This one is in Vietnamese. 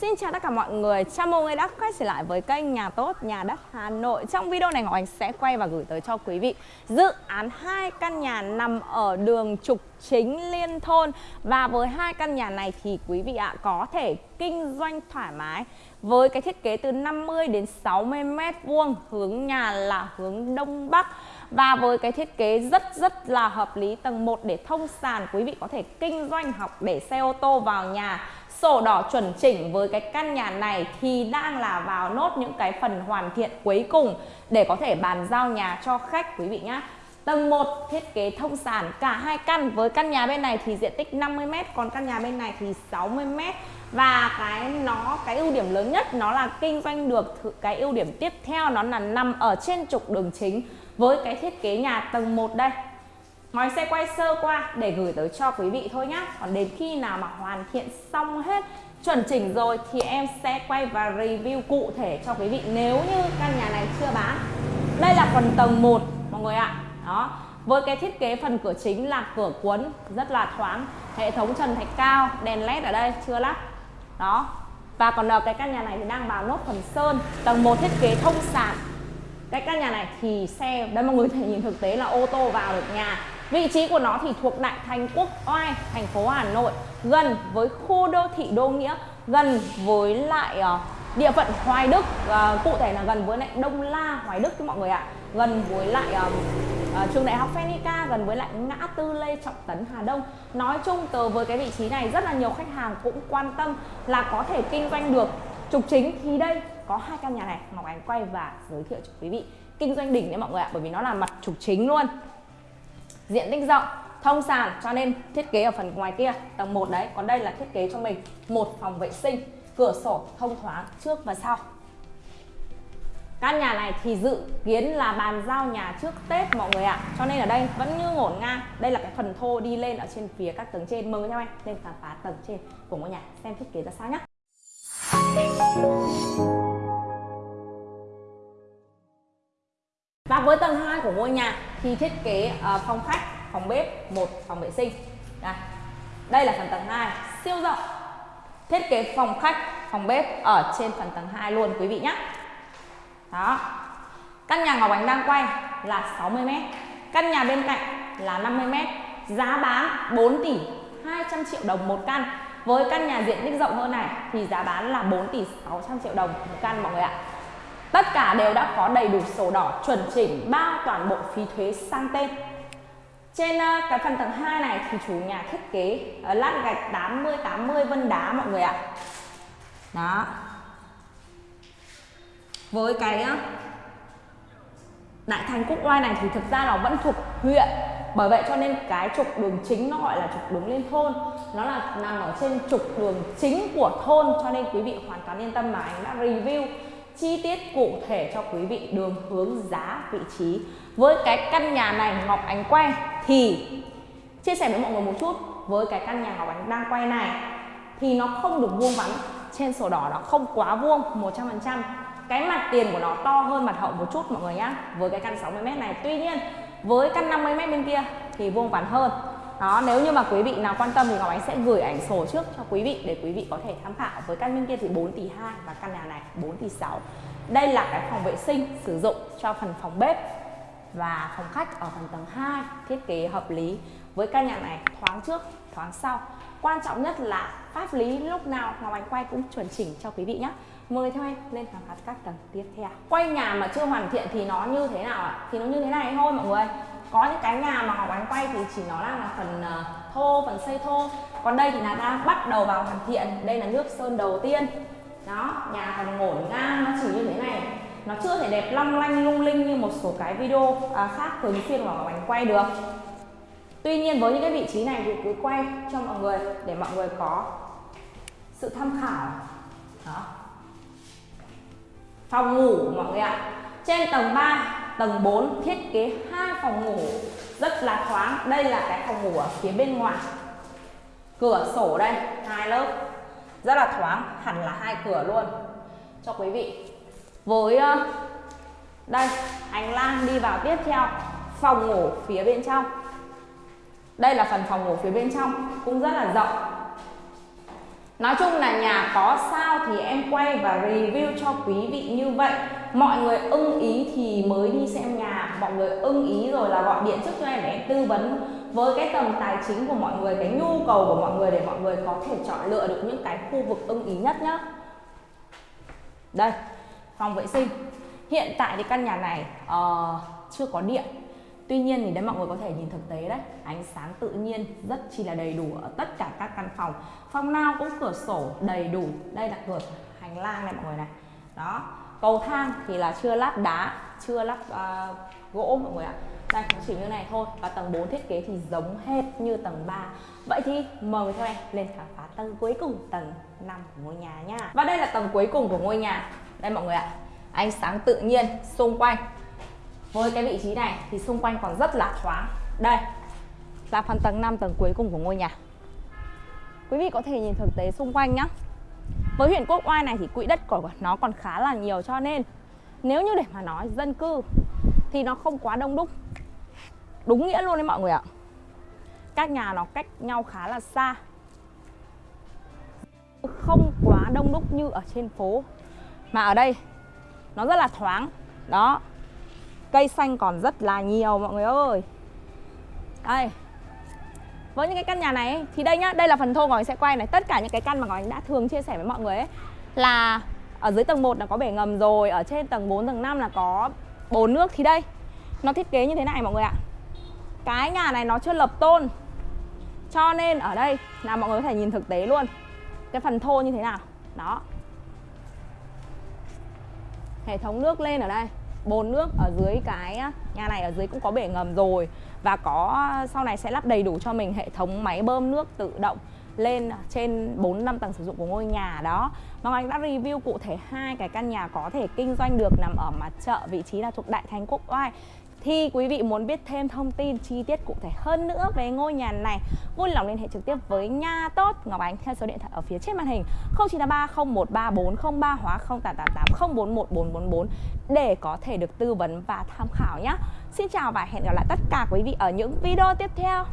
Xin chào tất cả mọi người, chào mừng người đã quay trở lại với kênh Nhà Tốt Nhà Đất Hà Nội. Trong video này Ngọc Anh sẽ quay và gửi tới cho quý vị Dự án hai căn nhà nằm ở đường trục chính liên thôn. Và với hai căn nhà này thì quý vị ạ, có thể kinh doanh thoải mái Với cái thiết kế từ 50 đến 60 mét vuông Hướng nhà là hướng Đông Bắc. Và với cái thiết kế rất rất là hợp lý tầng 1 để thông sàn, quý vị có thể kinh doanh học để xe ô tô vào nhà. Sổ đỏ chuẩn chỉnh với cái căn nhà này thì đang là vào nốt những cái phần hoàn thiện cuối cùng để có thể bàn giao nhà cho khách, quý vị nhé Tầng 1 thiết kế thông sàn cả hai căn. Với căn nhà bên này thì diện tích 50m còn căn nhà bên này thì 60m và cái, nó, cái ưu điểm lớn nhất nó là kinh doanh được cái ưu điểm tiếp theo nó là nằm ở trên trục đường chính với cái thiết kế nhà tầng 1 đây. Ngói xe quay sơ qua để gửi tới cho quý vị thôi nhá. Còn đến khi nào mà hoàn thiện xong hết, chuẩn chỉnh rồi thì em sẽ quay và review cụ thể cho quý vị. Nếu như căn nhà này chưa bán, Đây là phần tầng 1 mọi người ạ. Đó. Với cái thiết kế phần cửa chính là cửa cuốn rất là thoáng. Hệ thống trần thạch cao, đèn led ở đây chưa lắp. Đó. Và còn ở cái căn nhà này thì đang vào nốt phần sơn Tầng 1 thiết kế thông sàn cái căn nhà này thì xe đây mọi người thể nhìn thực tế là ô tô vào được nhà. Vị trí của nó thì thuộc đại thành quốc oai thành phố hà nội. Gần với khu đô thị đô nghĩa gần với lại uh, địa phận hoài đức. Uh, cụ thể là gần với lại đông la hoài đức mọi người ạ. Gần với lại uh, uh, trường đại học phenica gần với lại ngã tư lê trọng tấn hà đông. Nói chung từ với cái vị trí này rất là nhiều khách hàng cũng quan tâm là có thể kinh doanh được trục chính. Thì đây có hai căn nhà này Ngọc Ánh quay và giới thiệu cho quý vị. Kinh doanh đỉnh đấy mọi người ạ bởi vì nó là mặt trục chính luôn. Diện tích rộng thông sàn cho nên thiết kế ở phần ngoài kia tầng 1 đấy. Còn đây là thiết kế cho mình một phòng vệ sinh cửa sổ thông thoáng trước và sau căn nhà này thì dự kiến là bàn giao nhà trước Tết mọi người ạ. Cho nên ở đây vẫn như ngổn ngang. Đây là cái phần thô đi lên ở trên phía các tầng trên. Mời theo em lên khám phá tầng trên của ngôi nhà Xem thiết kế ra sao nhé và với tầng 2 của ngôi nhà thì thiết kế uh, phòng khách phòng bếp một phòng vệ sinh. Đây. Đây là phần tầng 2 siêu rộng. Thiết kế phòng khách phòng bếp ở trên phần tầng 2 luôn quý vị nhé đó căn nhà Ngọc Ánh đang quay là 60m căn nhà bên cạnh là 50m giá bán 4 tỷ 200 triệu đồng một căn với căn nhà diện tích rộng hơn này thì giá bán là 4 tỷ 600 triệu đồng một căn mọi người ạ Tất cả đều đã có đầy đủ sổ đỏ chuẩn chỉnh bao toàn bộ phí thuế sang tên. Trên ờ, cái phần tầng 2 này thì chủ nhà thiết kế ờ, lát gạch 80 80 vân đá mọi người ạ. Đó. Với cái Đại thành Quốc Oai này thì thực ra nó vẫn thuộc huyện. Bởi vậy cho nên cái trục đường chính nó gọi là trục đường lên thôn. Nó là nằm ở trên trục đường chính của thôn, cho nên quý vị hoàn toàn yên tâm mà anh đã review chi tiết cụ thể cho quý vị đường hướng giá vị trí. Với cái căn nhà này, Ngọc Ánh quay, thì chia sẻ với mọi người một chút, với cái căn nhà Ngọc Ánh đang quay này, thì nó không được vuông vắn. Trên sổ đỏ nó không quá vuông 100% cái mặt tiền của nó to hơn mặt hậu một chút, mọi người nhá. Với cái căn 60m này, tuy nhiên, với căn 50m bên kia thì vuông vắn hơn. Đó, nếu như mà quý vị nào quan tâm thì Ngọc Ánh sẽ gửi ảnh sổ trước cho quý vị để quý vị có thể tham khảo. Với căn bên kia thì 4 tỷ 2 và căn nhà này 4 tỷ 6 đây là cái phòng vệ sinh sử dụng cho phần phòng bếp và phòng khách ở phần tầng 2 thiết kế hợp lý với căn nhà này thoáng trước thoáng sau. Quan trọng nhất là pháp lý lúc nào Ngọc Ánh quay cũng chuẩn chỉnh cho quý vị nhé. Mời theo em lên khám phá các tầng tiếp theo. Quay nhà mà chưa hoàn thiện thì nó như thế nào ạ? Thì nó như thế này thôi mọi người có những cái nhà mà Ngọc Ánh quay thì chỉ nó đang là phần ờ, thô phần xây thô. Còn đây thì là đang bắt đầu vào hoàn thiện. Đây là nước sơn đầu tiên. Đó nhà còn ngổn ngang nó chỉ như thế này. Nó chưa thể đẹp long lanh lung linh như một số cái video à, khác thường xuyên mà Ngọc Ánh quay được. Tuy nhiên với những cái vị trí này thì cứ quay cho mọi người để mọi người có sự tham khảo. Đó. Phòng ngủ mọi người ạ. Trên tầng 3 tầng 4 thiết kế hai phòng ngủ rất là thoáng. Đây là cái phòng ngủ ở phía bên ngoài. Cửa sổ đây, hai lớp. Rất là thoáng, hẳn là hai cửa luôn. Cho quý vị. Với ờ, đây, hành lang đi vào tiếp theo. Phòng ngủ phía bên trong đây là phần phòng ngủ phía bên trong cũng rất là rộng. Nói chung là nhà có sao thì em quay và review cho quý vị như vậy. Mọi người ưng ý thì mới đi xem nhà. Mọi người ưng ý rồi là gọi điện trước cho em để em tư vấn Với cái tầm tài chính của mọi người, cái nhu cầu của mọi người Để mọi người có thể chọn lựa được những cái khu vực ưng ý nhất nhá. Đây, phòng vệ sinh. Hiện tại thì căn nhà này uh, chưa có điện. Tuy nhiên thì đấy mọi người có thể nhìn thực tế đấy Ánh sáng tự nhiên rất chi là đầy đủ ở tất cả các căn phòng. Phòng nào cũng cửa sổ đầy đủ. Đây là cửa hành lang này mọi người này. Đó. Cầu thang thì là chưa lắp đá Chưa lắp uh, ờ, gỗ mọi người ạ. Đây nó chỉ như này thôi. Và tầng 4 thiết kế thì giống hết như tầng 3 Vậy thì mời theo em lên khám phá tầng cuối cùng Tầng 5 của ngôi nhà nha. Và đây là tầng cuối cùng của ngôi nhà. Đây mọi người ạ. Ánh sáng tự nhiên xung quanh với cái vị trí này thì xung quanh còn rất là thoáng. Đây là phần tầng 5 tầng cuối cùng của ngôi nhà. Quý vị có thể nhìn thực tế xung quanh nhá. Với huyện Quốc Oai này thì quỹ đất của nó còn khá là nhiều cho nên nếu như để mà nói dân cư thì nó không quá đông đúc. Đúng nghĩa luôn đấy mọi người ạ. Các nhà nó cách nhau khá là xa. Không quá đông đúc như ở trên phố. Mà ở đây nó rất là thoáng. Đó. Cây xanh còn rất là nhiều mọi người ơi. Đây. Với những cái căn nhà này Thì đây nhá, đây là phần thô Ngọc sẽ quay này. Tất cả những cái căn mà Ngọc đã thường chia sẻ với mọi người ấy Là ở dưới tầng 1 là có bể ngầm rồi Ở trên tầng 4, tầng 5 là có bồn nước. Thì đây, nó thiết kế như thế này mọi người ạ. Cái nhà này nó chưa lập tôn Cho nên ở đây là mọi người có thể nhìn thực tế luôn. Cái phần thô như thế nào. Đó. Hệ thống nước lên ở đây bồn nước ở dưới cái nhà này ở dưới cũng có bể ngầm rồi và có, sau này sẽ lắp đầy đủ cho mình hệ thống máy bơm nước tự động lên trên 4 năm tầng sử dụng của ngôi nhà đó. Mà Anh đã review cụ thể hai cái căn nhà có thể kinh doanh được nằm ở mặt chợ vị trí là thuộc Đại Thành Quốc Oai thì quý vị muốn biết thêm thông tin chi tiết cụ thể hơn nữa về ngôi nhà này, vui lòng liên hệ trực tiếp với Nha Tốt Ngọc Ánh theo số điện thoại ở phía trên màn hình 0983 013403 hóa 0888 041444 để có thể được tư vấn và tham khảo nhé. Xin chào và hẹn gặp lại tất cả quý vị ở những video tiếp theo.